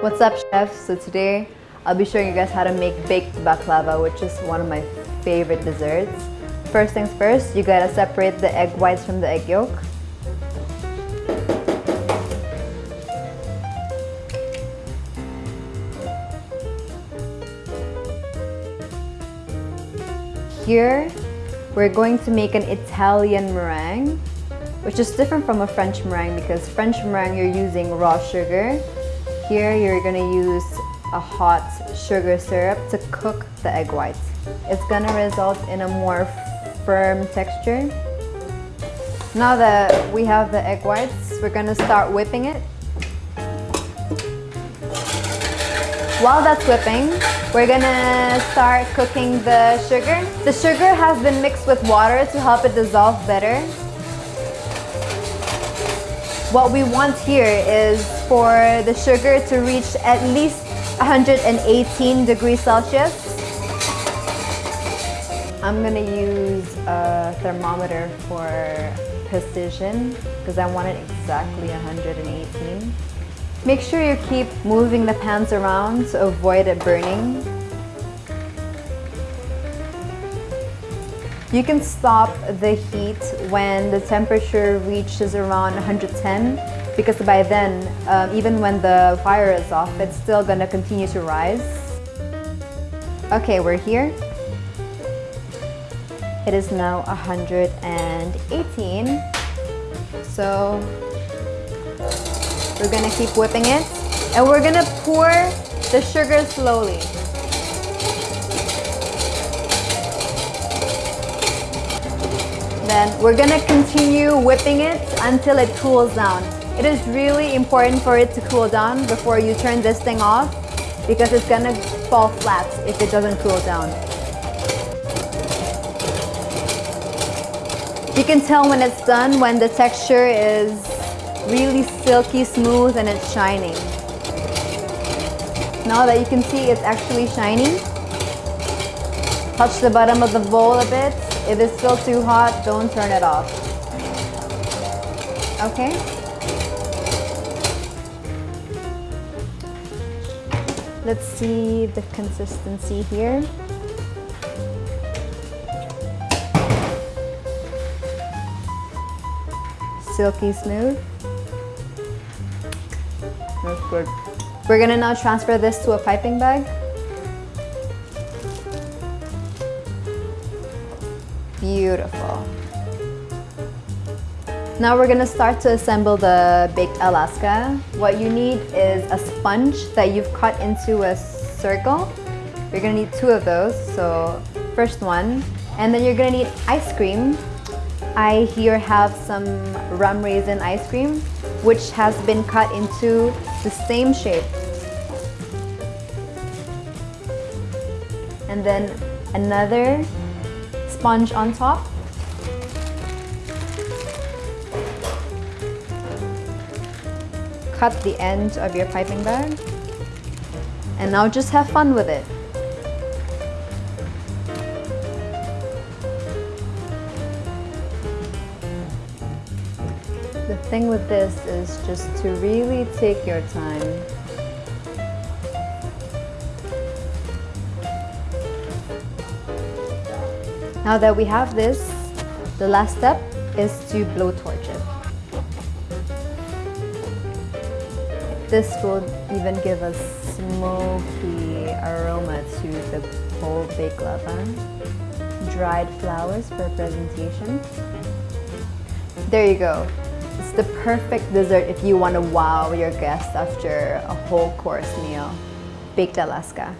What's up chefs? So today I'll be showing you guys how to make baked Alaska which is one of my favorite desserts. First things first, you gotta separate the egg whites from the egg yolk. Here, we're going to make an Italian meringue which is different from a French meringue because French meringue you're using raw sugar. Here you're gonna use a hot sugar syrup to cook the egg whites. It's gonna result in a more firm texture. Now that we have the egg whites, we're gonna start whipping it. While that's whipping, we're gonna start cooking the sugar. The sugar has been mixed with water to help it dissolve better. What we want here is for the sugar to reach at least 118 degrees Celsius. I'm gonna use a thermometer for precision because I want it exactly 118. Make sure you keep moving the pans around to avoid it burning. You can stop the heat when the temperature reaches around 110 because by then, um, even when the fire is off, it's still gonna continue to rise. Okay, we're here. It is now 118. So we're gonna keep whipping it and we're gonna pour the sugar slowly. Then we're gonna continue whipping it until it cools down. It is really important for it to cool down before you turn this thing off because it's gonna fall flat if it doesn't cool down. You can tell when it's done when the texture is really silky smooth and it's shining. Now that you can see it's actually shiny, touch the bottom of the bowl a bit if it's still too hot, don't turn it off. Okay? Let's see the consistency here. Silky smooth. That's good. We're gonna now transfer this to a piping bag. Beautiful. Now we're gonna start to assemble the baked Alaska. What you need is a sponge that you've cut into a circle. You're gonna need two of those, so first one. And then you're gonna need ice cream. I here have some rum raisin ice cream, which has been cut into the same shape. And then another sponge on top. Cut the end of your piping bag. And now just have fun with it. The thing with this is just to really take your time. Now that we have this, the last step is to blowtorch it. This will even give a smoky aroma to the whole baked Alaska. Dried flowers for presentation. There you go. It's the perfect dessert if you want to wow your guests after a whole course meal. Baked Alaska.